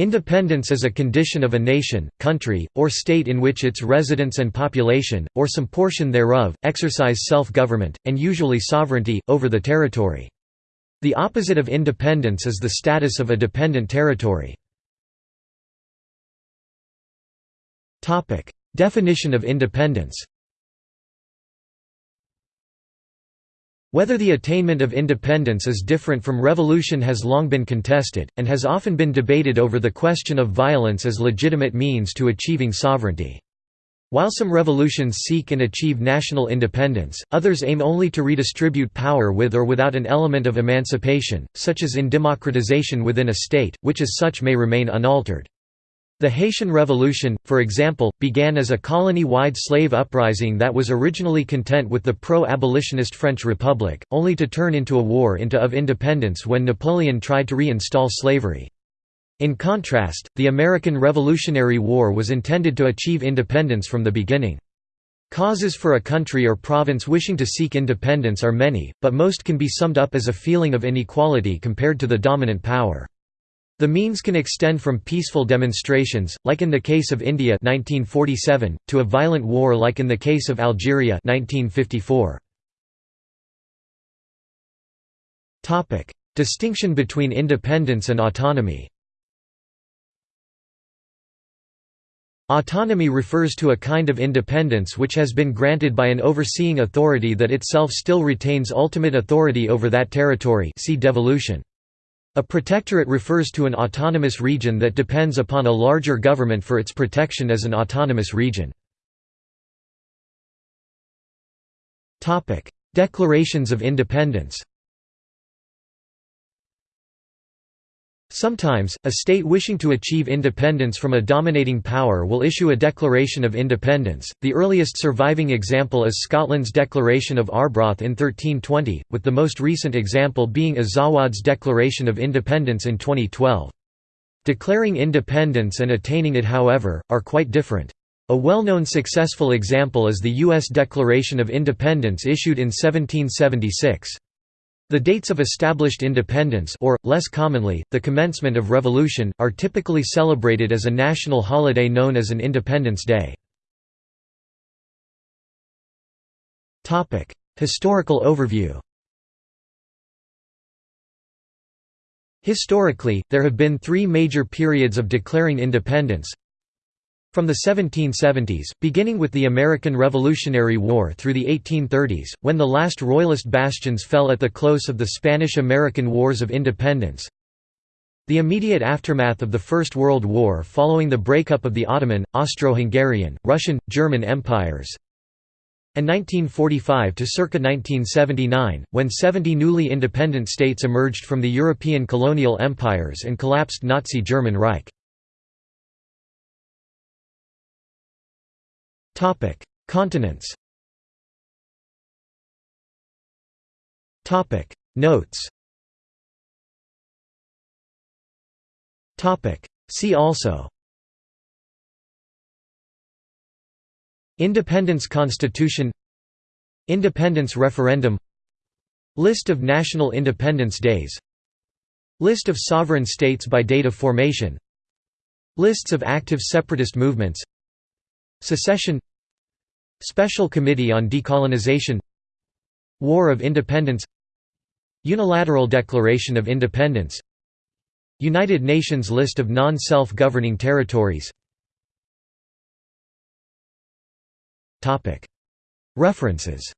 Independence is a condition of a nation, country, or state in which its residents and population, or some portion thereof, exercise self-government, and usually sovereignty, over the territory. The opposite of independence is the status of a dependent territory. Definition of independence Whether the attainment of independence is different from revolution has long been contested, and has often been debated over the question of violence as legitimate means to achieving sovereignty. While some revolutions seek and achieve national independence, others aim only to redistribute power with or without an element of emancipation, such as in democratization within a state, which as such may remain unaltered. The Haitian Revolution, for example, began as a colony-wide slave uprising that was originally content with the pro-abolitionist French Republic, only to turn into a war into of independence when Napoleon tried to reinstall slavery. In contrast, the American Revolutionary War was intended to achieve independence from the beginning. Causes for a country or province wishing to seek independence are many, but most can be summed up as a feeling of inequality compared to the dominant power. The means can extend from peaceful demonstrations, like in the case of India 1947, to a violent war like in the case of Algeria 1954. Distinction between independence and autonomy Autonomy refers to a kind of independence which has been granted by an overseeing authority that itself still retains ultimate authority over that territory see devolution. A protectorate refers to an autonomous region that depends upon a larger government for its protection as an autonomous region. Declarations of independence Sometimes, a state wishing to achieve independence from a dominating power will issue a Declaration of Independence. The earliest surviving example is Scotland's Declaration of Arbroath in 1320, with the most recent example being Azawad's Declaration of Independence in 2012. Declaring independence and attaining it however, are quite different. A well-known successful example is the U.S. Declaration of Independence issued in 1776. The dates of established independence or, less commonly, the commencement of revolution, are typically celebrated as a national holiday known as an Independence Day. Historical overview Historically, there have been three major periods of declaring independence from the 1770s, beginning with the American Revolutionary War through the 1830s, when the last Royalist bastions fell at the close of the Spanish–American Wars of Independence. The immediate aftermath of the First World War following the breakup of the Ottoman, Austro-Hungarian, Russian, German empires. And 1945 to circa 1979, when 70 newly independent states emerged from the European colonial empires and collapsed Nazi German Reich. Continents. Topic: Notes. Topic: See also. Independence Constitution Independence Referendum List of National Independence Days List of sovereign states by date of formation Lists of active separatist movements Secession Special Committee on Decolonization War of Independence Unilateral Declaration of Independence United Nations list of non-self-governing territories. References